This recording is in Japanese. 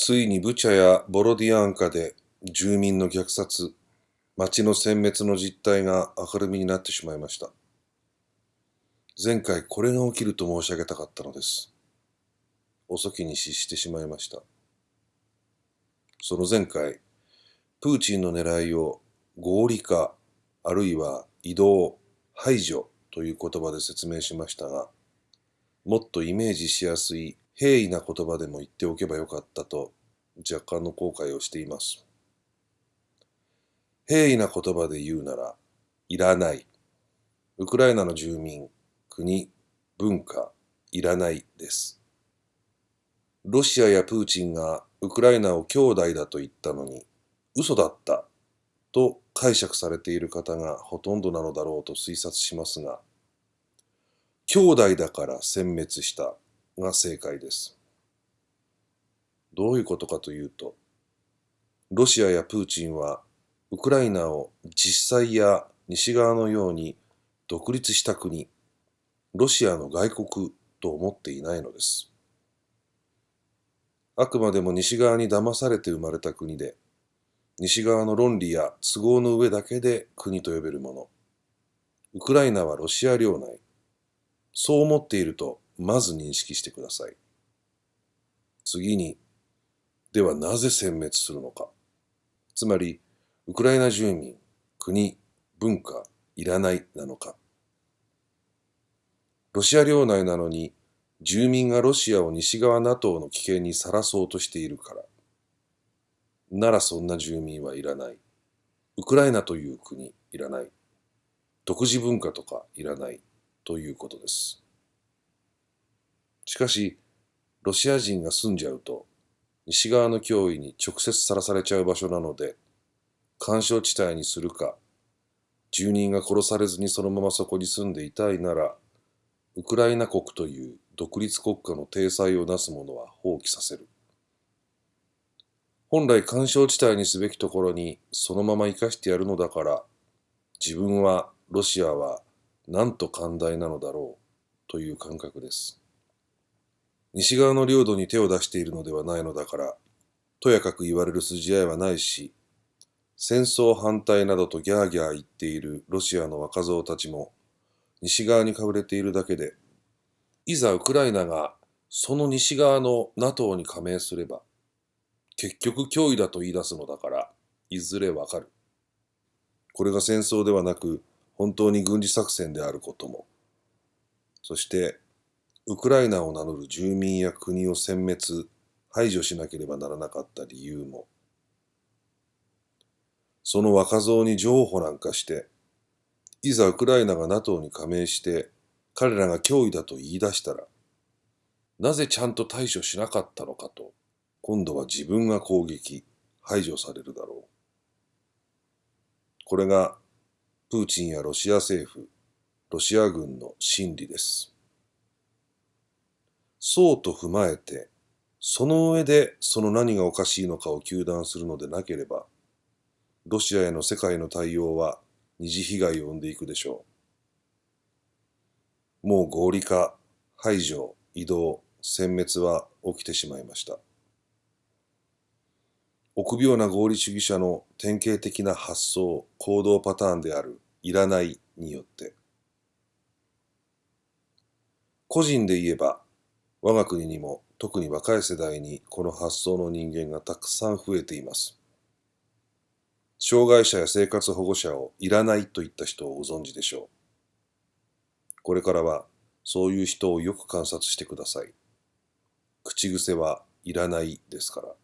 ついにブチャやボロディアンカで住民の虐殺、町の殲滅の実態が明るみになってしまいました。前回これが起きると申し上げたかったのです。遅きに失してしまいました。その前回、プーチンの狙いを合理化、あるいは移動、排除という言葉で説明しましたが、もっとイメージしやすい平易な言葉でも言っておけばよかったと若干の後悔をしています。平易な言葉で言うなら、いらない。ウクライナの住民、国、文化、いらないです。ロシアやプーチンがウクライナを兄弟だと言ったのに、嘘だったと解釈されている方がほとんどなのだろうと推察しますが、兄弟だから殲滅したが正解です。どういうことかというと、ロシアやプーチンはウクライナを実際や西側のように独立した国、ロシアの外国と思っていないのです。あくまでも西側に騙されて生まれた国で、西側の論理や都合の上だけで国と呼べるもの。ウクライナはロシア領内。そう思っていると、まず認識してください。次に、ではなぜ殲滅するのか。つまり、ウクライナ住民、国、文化、いらないなのか。ロシア領内なのに、住民がロシアを西側 NATO の危険にさらそうとしているから。ならそんな住民はいらない。ウクライナという国、いらない。独自文化とかいらない。ということです。しかし、ロシア人が住んじゃうと、西側の脅威に直接さらされちゃう場所なので、干渉地帯にするか、住人が殺されずにそのままそこに住んでいたいなら、ウクライナ国という独立国家の体裁をなす者は放棄させる。本来干渉地帯にすべきところにそのまま生かしてやるのだから、自分は、ロシアはなんと寛大なのだろうという感覚です。西側の領土に手を出しているのではないのだから、とやかく言われる筋合いはないし、戦争反対などとギャーギャー言っているロシアの若造たちも、西側にかぶれているだけで、いざウクライナがその西側の NATO に加盟すれば、結局脅威だと言い出すのだから、いずれわかる。これが戦争ではなく、本当に軍事作戦であることも、そして、ウクライナを名乗る住民や国を殲滅、排除しなければならなかった理由も、その若造に譲歩なんかして、いざウクライナが NATO に加盟して、彼らが脅威だと言い出したら、なぜちゃんと対処しなかったのかと、今度は自分が攻撃、排除されるだろう。これがプーチンやロシア政府、ロシア軍の心理です。そうと踏まえて、その上でその何がおかしいのかを糾弾するのでなければ、ロシアへの世界の対応は二次被害を生んでいくでしょう。もう合理化、排除、移動、殲滅は起きてしまいました。臆病な合理主義者の典型的な発想、行動パターンであるいらないによって、個人で言えば、我が国にも特に若い世代にこの発想の人間がたくさん増えています。障害者や生活保護者をいらないといった人をご存知でしょう。これからはそういう人をよく観察してください。口癖はいらないですから。